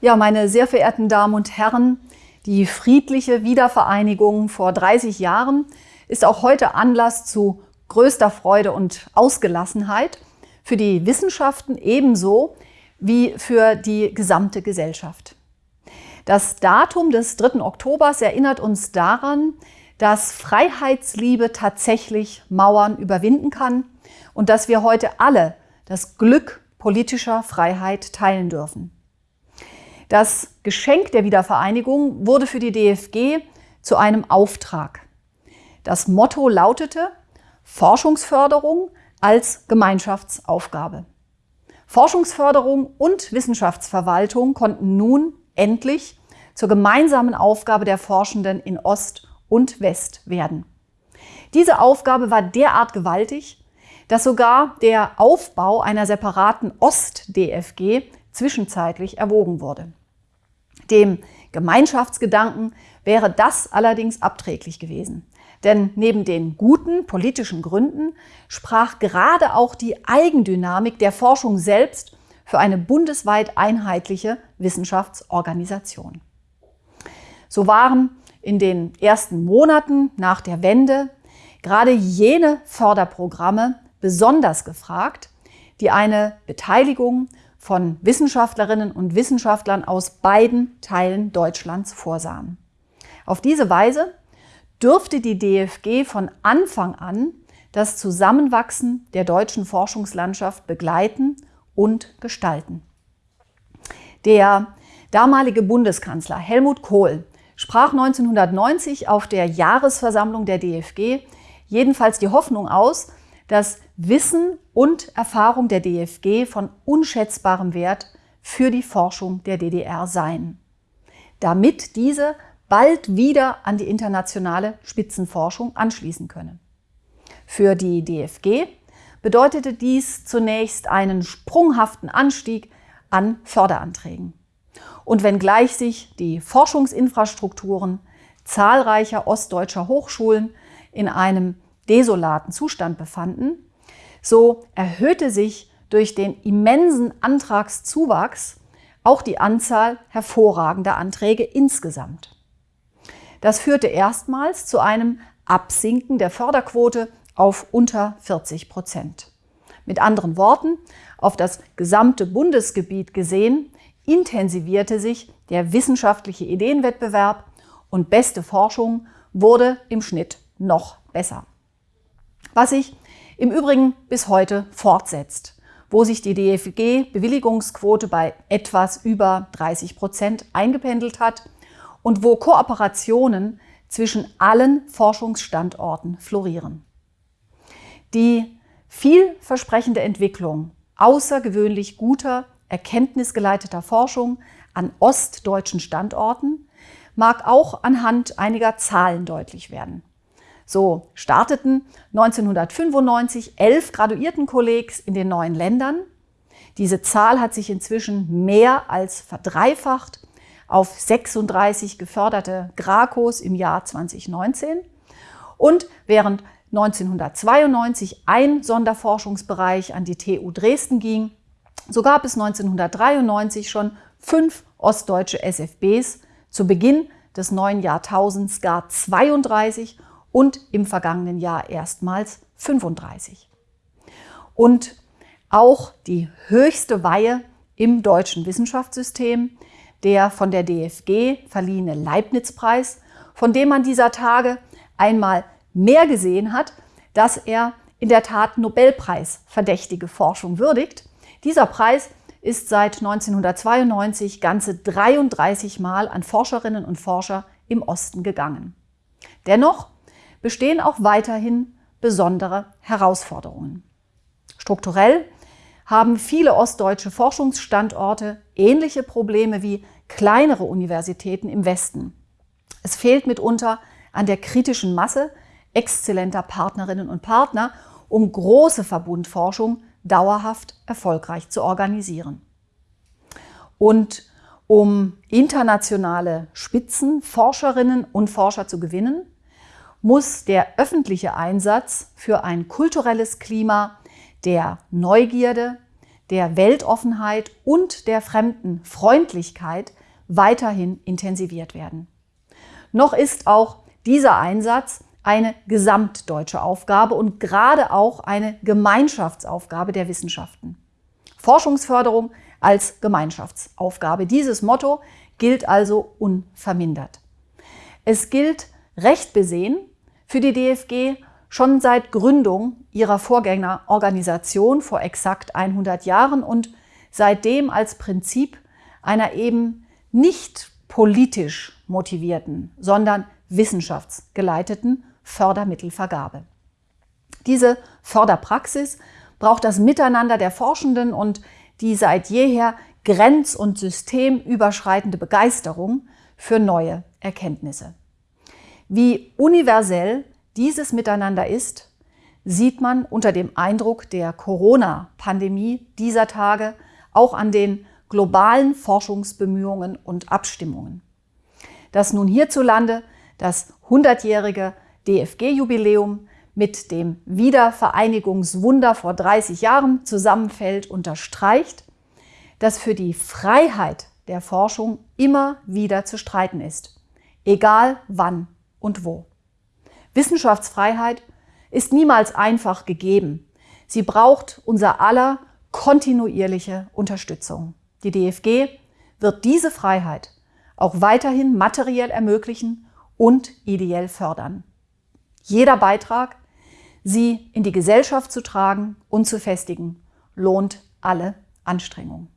Ja, meine sehr verehrten Damen und Herren, die friedliche Wiedervereinigung vor 30 Jahren ist auch heute Anlass zu größter Freude und Ausgelassenheit für die Wissenschaften ebenso wie für die gesamte Gesellschaft. Das Datum des 3. Oktobers erinnert uns daran, dass Freiheitsliebe tatsächlich Mauern überwinden kann und dass wir heute alle das Glück politischer Freiheit teilen dürfen. Das Geschenk der Wiedervereinigung wurde für die DFG zu einem Auftrag. Das Motto lautete Forschungsförderung als Gemeinschaftsaufgabe. Forschungsförderung und Wissenschaftsverwaltung konnten nun endlich zur gemeinsamen Aufgabe der Forschenden in Ost und West werden. Diese Aufgabe war derart gewaltig, dass sogar der Aufbau einer separaten Ost-DFG zwischenzeitlich erwogen wurde. Dem Gemeinschaftsgedanken wäre das allerdings abträglich gewesen. Denn neben den guten politischen Gründen sprach gerade auch die Eigendynamik der Forschung selbst für eine bundesweit einheitliche Wissenschaftsorganisation. So waren in den ersten Monaten nach der Wende gerade jene Förderprogramme besonders gefragt, die eine Beteiligung von Wissenschaftlerinnen und Wissenschaftlern aus beiden Teilen Deutschlands vorsahen. Auf diese Weise dürfte die DFG von Anfang an das Zusammenwachsen der deutschen Forschungslandschaft begleiten und gestalten. Der damalige Bundeskanzler Helmut Kohl sprach 1990 auf der Jahresversammlung der DFG jedenfalls die Hoffnung aus, dass Wissen und Erfahrung der DFG von unschätzbarem Wert für die Forschung der DDR seien, damit diese bald wieder an die internationale Spitzenforschung anschließen könne. Für die DFG bedeutete dies zunächst einen sprunghaften Anstieg an Förderanträgen. Und wenngleich sich die Forschungsinfrastrukturen zahlreicher ostdeutscher Hochschulen in einem desolaten Zustand befanden, so erhöhte sich durch den immensen Antragszuwachs auch die Anzahl hervorragender Anträge insgesamt. Das führte erstmals zu einem Absinken der Förderquote auf unter 40 Prozent. Mit anderen Worten, auf das gesamte Bundesgebiet gesehen, intensivierte sich der wissenschaftliche Ideenwettbewerb und beste Forschung wurde im Schnitt noch besser. Was sich im Übrigen bis heute fortsetzt, wo sich die DFG-Bewilligungsquote bei etwas über 30 Prozent eingependelt hat und wo Kooperationen zwischen allen Forschungsstandorten florieren. Die vielversprechende Entwicklung außergewöhnlich guter, erkenntnisgeleiteter Forschung an ostdeutschen Standorten mag auch anhand einiger Zahlen deutlich werden. So starteten 1995 elf Graduiertenkollegs in den neuen Ländern. Diese Zahl hat sich inzwischen mehr als verdreifacht auf 36 geförderte GRACOs im Jahr 2019. Und während 1992 ein Sonderforschungsbereich an die TU Dresden ging, so gab es 1993 schon fünf ostdeutsche SFBs, zu Beginn des neuen Jahrtausends gar 32 und im vergangenen Jahr erstmals 35. Und auch die höchste Weihe im deutschen Wissenschaftssystem, der von der DFG verliehene Leibniz-Preis, von dem man dieser Tage einmal mehr gesehen hat, dass er in der Tat Nobelpreis verdächtige Forschung würdigt. Dieser Preis ist seit 1992 ganze 33 Mal an Forscherinnen und Forscher im Osten gegangen. Dennoch bestehen auch weiterhin besondere Herausforderungen. Strukturell haben viele ostdeutsche Forschungsstandorte ähnliche Probleme wie kleinere Universitäten im Westen. Es fehlt mitunter an der kritischen Masse exzellenter Partnerinnen und Partner, um große Verbundforschung dauerhaft erfolgreich zu organisieren. Und um internationale Spitzenforscherinnen und Forscher zu gewinnen, muss der öffentliche Einsatz für ein kulturelles Klima der Neugierde, der Weltoffenheit und der Fremdenfreundlichkeit weiterhin intensiviert werden. Noch ist auch dieser Einsatz eine gesamtdeutsche Aufgabe und gerade auch eine Gemeinschaftsaufgabe der Wissenschaften. Forschungsförderung als Gemeinschaftsaufgabe. Dieses Motto gilt also unvermindert. Es gilt recht besehen für die DFG schon seit Gründung ihrer Vorgängerorganisation vor exakt 100 Jahren und seitdem als Prinzip einer eben nicht politisch motivierten, sondern wissenschaftsgeleiteten Fördermittelvergabe. Diese Förderpraxis braucht das Miteinander der Forschenden und die seit jeher grenz- und systemüberschreitende Begeisterung für neue Erkenntnisse. Wie universell dieses Miteinander ist, sieht man unter dem Eindruck der Corona-Pandemie dieser Tage auch an den globalen Forschungsbemühungen und Abstimmungen. Dass nun hierzulande das 100-jährige DFG-Jubiläum mit dem Wiedervereinigungswunder vor 30 Jahren zusammenfällt, unterstreicht, dass für die Freiheit der Forschung immer wieder zu streiten ist, egal wann und wo. Wissenschaftsfreiheit ist niemals einfach gegeben. Sie braucht unser aller kontinuierliche Unterstützung. Die DFG wird diese Freiheit auch weiterhin materiell ermöglichen und ideell fördern. Jeder Beitrag, sie in die Gesellschaft zu tragen und zu festigen, lohnt alle Anstrengungen.